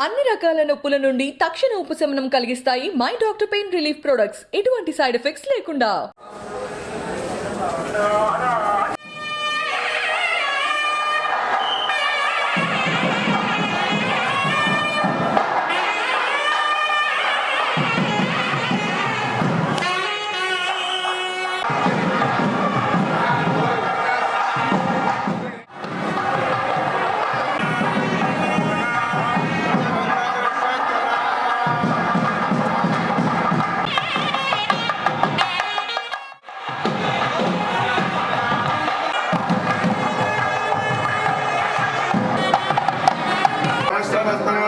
అన్ని రకాల నొప్పుల నుండి తక్షణ ఉపశమనం కలిగిస్తాయి my doctor pain relief products. ఎటువంటి సైడ్ ఎఫెక్ట్స్ లేకుండా. Gracias.